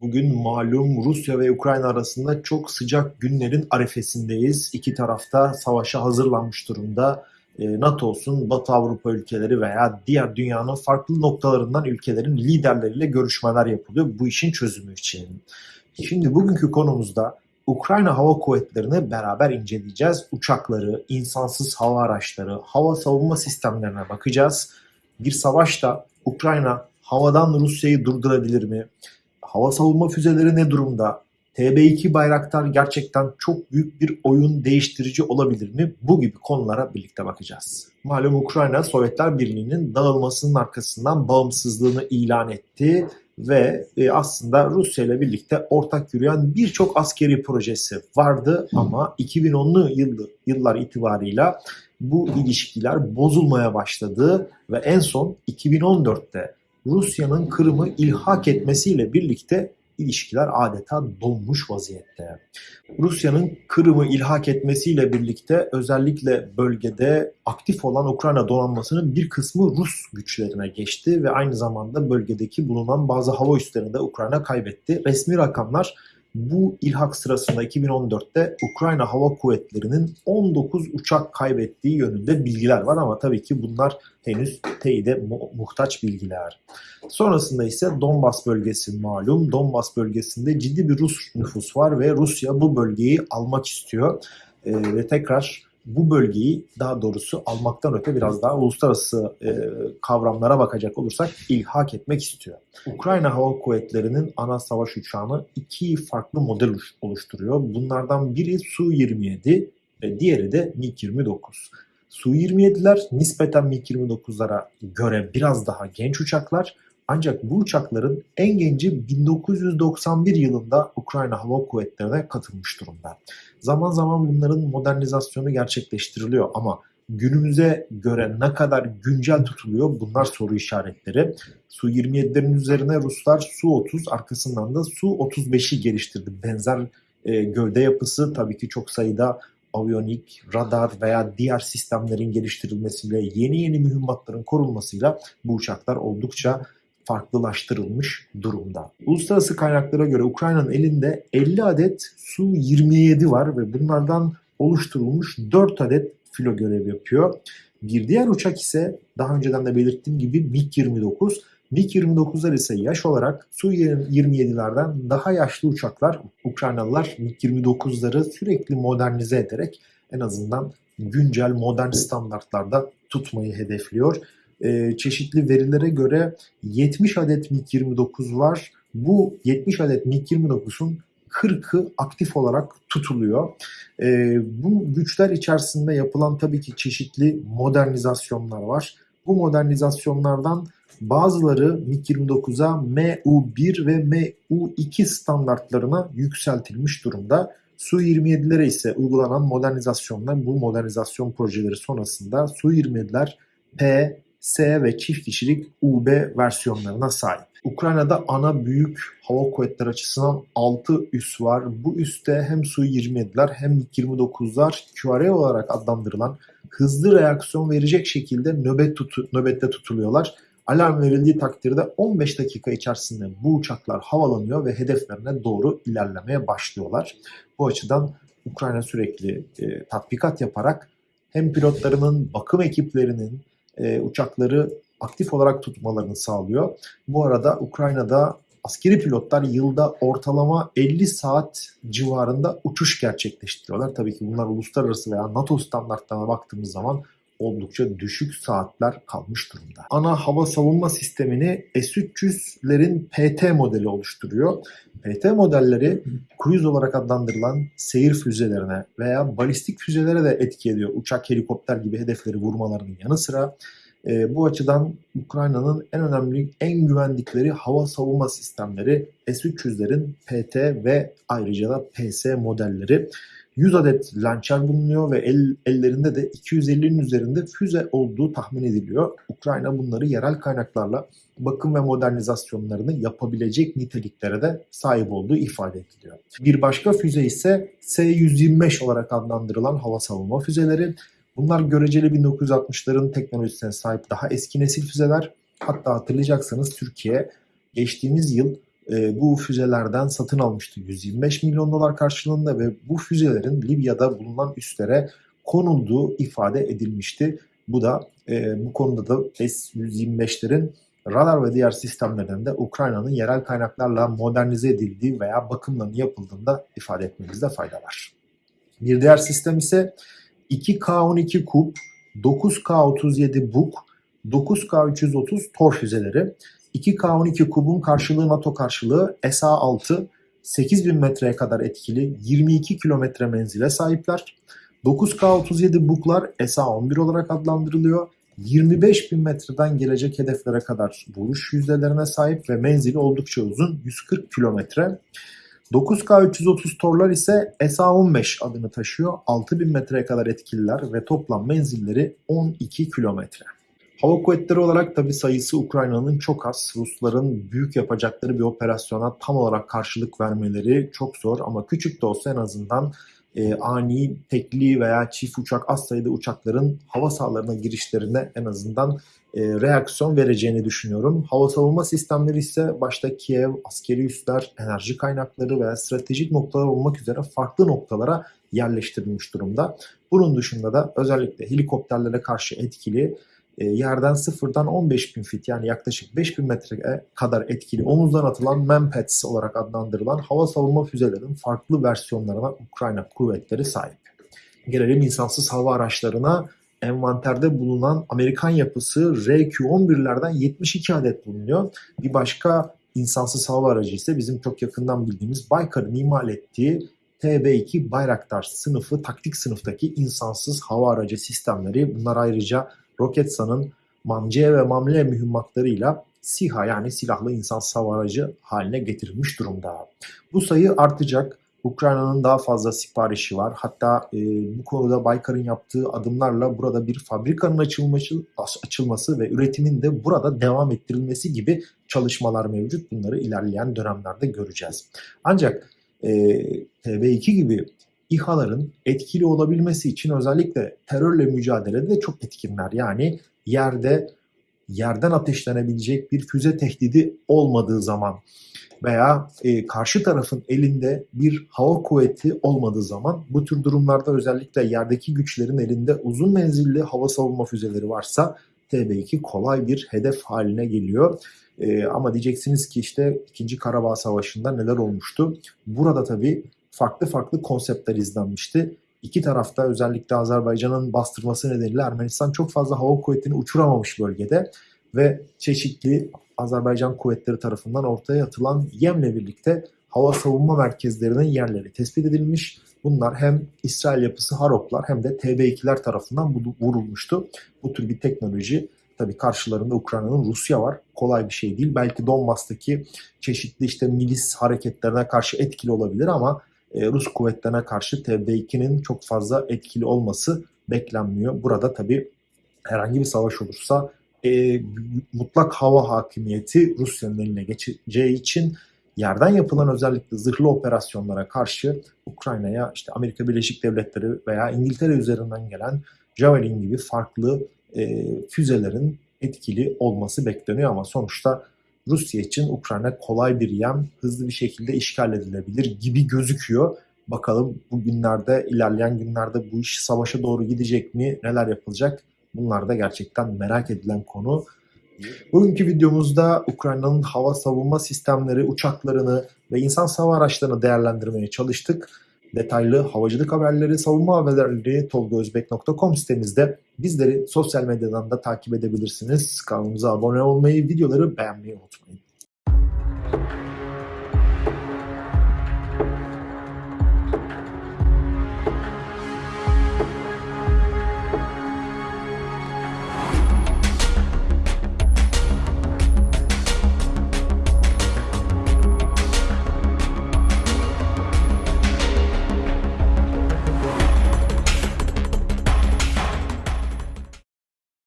Bugün malum Rusya ve Ukrayna arasında çok sıcak günlerin arefesindeyiz. İki tarafta savaşa hazırlanmış durumda. E, NATO olsun, Batı Avrupa ülkeleri veya diğer dünyanın farklı noktalarından ülkelerin liderleriyle görüşmeler yapılıyor bu işin çözümü için. Şimdi bugünkü konumuzda Ukrayna Hava Kuvvetleri'ni beraber inceleyeceğiz. Uçakları, insansız hava araçları, hava savunma sistemlerine bakacağız. Bir savaşta Ukrayna havadan Rusya'yı durdurabilir mi? Hava savunma füzeleri ne durumda? TB2 Bayraktar gerçekten çok büyük bir oyun değiştirici olabilir mi? Bu gibi konulara birlikte bakacağız. Malum Ukrayna Sovyetler Birliği'nin dağılmasının arkasından bağımsızlığını ilan etti ve e, aslında Rusya ile birlikte ortak yürüyen birçok askeri projesi vardı ama 2010'lu yıllar itibarıyla bu ilişkiler bozulmaya başladı ve en son 2014'te Rusya'nın Kırım'ı ilhak etmesiyle birlikte ilişkiler adeta donmuş vaziyette. Rusya'nın Kırım'ı ilhak etmesiyle birlikte özellikle bölgede aktif olan Ukrayna donanmasının bir kısmı Rus güçlerine geçti ve aynı zamanda bölgedeki bulunan bazı hava üslerini de Ukrayna kaybetti. Resmi rakamlar bu ilhak sırasında 2014'te Ukrayna Hava Kuvvetleri'nin 19 uçak kaybettiği yönünde bilgiler var ama tabii ki bunlar henüz teyide mu- muhtaç bilgiler. Sonrasında ise Donbas bölgesi malum. Donbas bölgesinde ciddi bir Rus nüfus var ve Rusya bu bölgeyi almak istiyor. Ee, ve tekrar bu bölgeyi daha doğrusu almaktan öte biraz daha uluslararası e, kavramlara bakacak olursak ilhak etmek istiyor. Ukrayna Hava Kuvvetleri'nin ana savaş uçağını iki farklı model oluşturuyor. Bunlardan biri Su-27 ve diğeri de MiG-29. Su-27'ler nispeten MiG-29'lara göre biraz daha genç uçaklar ancak bu uçakların en genci 1991 yılında Ukrayna Hava Kuvvetleri'ne katılmış durumda. Zaman zaman bunların modernizasyonu gerçekleştiriliyor ama günümüze göre ne kadar güncel tutuluyor bunlar soru işaretleri. Su-27'lerin üzerine Ruslar Su-30 arkasından da Su-35'i geliştirdi. Benzer e, gövde yapısı tabii ki çok sayıda aviyonik, radar veya diğer sistemlerin geliştirilmesiyle yeni yeni mühimmatların korunmasıyla bu uçaklar oldukça farklılaştırılmış durumda. Uluslararası kaynaklara göre Ukrayna'nın elinde 50 adet Su-27 var ve bunlardan oluşturulmuş 4 adet filo görev yapıyor. Bir diğer uçak ise daha önceden de belirttiğim gibi MiG-29. MiG-29'lar ise yaş olarak Su-27'lerden daha yaşlı uçaklar. Ukraynalılar MiG-29'ları sürekli modernize ederek en azından güncel modern standartlarda tutmayı hedefliyor e, çeşitli verilere göre 70 adet MiG-29 var. Bu 70 adet MiG-29'un 40'ı aktif olarak tutuluyor. E, bu güçler içerisinde yapılan tabii ki çeşitli modernizasyonlar var. Bu modernizasyonlardan bazıları MiG-29'a MU-1 ve MU-2 standartlarına yükseltilmiş durumda. Su-27'lere ise uygulanan modernizasyonlar bu modernizasyon projeleri sonrasında Su-27'ler P, S ve çift kişilik UB versiyonlarına sahip. Ukrayna'da ana büyük hava kuvvetleri açısından 6 üs var. Bu üste hem Su-27'ler hem MiG-29'lar QRA olarak adlandırılan hızlı reaksiyon verecek şekilde nöbet tutu, nöbette tutuluyorlar. Alarm verildiği takdirde 15 dakika içerisinde bu uçaklar havalanıyor ve hedeflerine doğru ilerlemeye başlıyorlar. Bu açıdan Ukrayna sürekli e, tatbikat yaparak hem pilotlarının, bakım ekiplerinin, e, uçakları aktif olarak tutmalarını sağlıyor. Bu arada Ukrayna'da askeri pilotlar yılda ortalama 50 saat civarında uçuş gerçekleştiriyorlar. Tabii ki bunlar uluslararası veya NATO standartlarına baktığımız zaman oldukça düşük saatler kalmış durumda. Ana hava savunma sistemini S-300'lerin PT modeli oluşturuyor. PT modelleri cruise olarak adlandırılan seyir füzelerine veya balistik füzelere de etki ediyor. Uçak, helikopter gibi hedefleri vurmalarının yanı sıra e, bu açıdan Ukrayna'nın en önemli, en güvendikleri hava savunma sistemleri S-300'lerin PT ve ayrıca da PS modelleri. 100 adet lançer bulunuyor ve el, ellerinde de 250'nin üzerinde füze olduğu tahmin ediliyor. Ukrayna bunları yerel kaynaklarla bakım ve modernizasyonlarını yapabilecek niteliklere de sahip olduğu ifade ediliyor. Bir başka füze ise S-125 olarak adlandırılan hava savunma füzeleri. Bunlar göreceli 1960'ların teknolojisine sahip daha eski nesil füzeler. Hatta hatırlayacaksanız Türkiye geçtiğimiz yıl e, bu füzelerden satın almıştı 125 milyon dolar karşılığında ve bu füzelerin Libya'da bulunan üslere konulduğu ifade edilmişti. Bu da e, bu konuda da S-125'lerin radar ve diğer sistemlerden de Ukrayna'nın yerel kaynaklarla modernize edildiği veya bakımlarının yapıldığında ifade etmemizde fayda var. Bir diğer sistem ise 2K12 Kup, 9K37 Buk, 9K330 Tor füzeleri. 2K12 Kub'un karşılığı NATO karşılığı SA-6 8000 metreye kadar etkili 22 kilometre menzile sahipler. 9K37 Buklar SA-11 olarak adlandırılıyor. 25 bin metreden gelecek hedeflere kadar vuruş yüzdelerine sahip ve menzili oldukça uzun 140 kilometre. 9K330 torlar ise SA-15 adını taşıyor. 6000 metreye kadar etkililer ve toplam menzilleri 12 kilometre. Hava kuvvetleri olarak tabi sayısı Ukrayna'nın çok az. Rusların büyük yapacakları bir operasyona tam olarak karşılık vermeleri çok zor ama küçük de olsa en azından e, ani tekli veya çift uçak az sayıda uçakların hava sahalarına girişlerine en azından e, reaksiyon vereceğini düşünüyorum. Hava savunma sistemleri ise başta Kiev, askeri üsler, enerji kaynakları veya stratejik noktalar olmak üzere farklı noktalara yerleştirilmiş durumda. Bunun dışında da özellikle helikopterlere karşı etkili e, yerden sıfırdan 15 bin fit yani yaklaşık 5 bin metreye kadar etkili omuzdan atılan Manpads olarak adlandırılan hava savunma füzelerinin farklı versiyonlarına Ukrayna kuvvetleri sahip. Gelelim insansız hava araçlarına envanterde bulunan Amerikan yapısı RQ-11'lerden 72 adet bulunuyor. Bir başka insansız hava aracı ise bizim çok yakından bildiğimiz Baykar'ın imal ettiği TB2 Bayraktar sınıfı taktik sınıftaki insansız hava aracı sistemleri. Bunlar ayrıca Roketsan'ın MAMC ve MAMLE mühimmatlarıyla SİHA yani silahlı insansız hava aracı haline getirilmiş durumda. Bu sayı artacak. Ukrayna'nın daha fazla siparişi var. Hatta e, bu konuda Baykar'ın yaptığı adımlarla burada bir fabrikanın açılması, açılması ve üretimin de burada devam ettirilmesi gibi çalışmalar mevcut. Bunları ilerleyen dönemlerde göreceğiz. Ancak e, TB2 gibi İHA'ların etkili olabilmesi için özellikle terörle mücadelede de çok etkinler. Yani yerde yerden ateşlenebilecek bir füze tehdidi olmadığı zaman veya e, karşı tarafın elinde bir hava kuvveti olmadığı zaman bu tür durumlarda özellikle yerdeki güçlerin elinde uzun menzilli hava savunma füzeleri varsa TB2 kolay bir hedef haline geliyor. E, ama diyeceksiniz ki işte 2. Karabağ Savaşı'nda neler olmuştu? Burada tabii farklı farklı konseptler izlenmişti. İki tarafta özellikle Azerbaycan'ın bastırması nedeniyle Ermenistan çok fazla hava kuvvetini uçuramamış bölgede ve çeşitli Azerbaycan kuvvetleri tarafından ortaya atılan yemle birlikte hava savunma merkezlerinin yerleri tespit edilmiş. Bunlar hem İsrail yapısı Haroplar hem de TB2'ler tarafından vurulmuştu. Bu tür bir teknoloji tabii karşılarında Ukrayna'nın Rusya var. Kolay bir şey değil. Belki Donbas'taki çeşitli işte milis hareketlerine karşı etkili olabilir ama e, Rus kuvvetlerine karşı TB2'nin çok fazla etkili olması beklenmiyor. Burada tabii herhangi bir savaş olursa e, mutlak hava hakimiyeti Rusya'nın eline geçeceği için yerden yapılan özellikle zırhlı operasyonlara karşı Ukrayna'ya işte Amerika Birleşik Devletleri veya İngiltere üzerinden gelen Javelin gibi farklı e, füzelerin etkili olması bekleniyor ama sonuçta Rusya için Ukrayna kolay bir yem hızlı bir şekilde işgal edilebilir gibi gözüküyor. Bakalım bu günlerde ilerleyen günlerde bu iş savaşa doğru gidecek mi? Neler yapılacak? Bunlar da gerçekten merak edilen konu. Bugünkü videomuzda Ukrayna'nın hava savunma sistemleri, uçaklarını ve insan hava araçlarını değerlendirmeye çalıştık. Detaylı havacılık haberleri, savunma haberleri tolgozbek.com sitemizde bizleri sosyal medyadan da takip edebilirsiniz. Kanalımıza abone olmayı, videoları beğenmeyi unutmayın.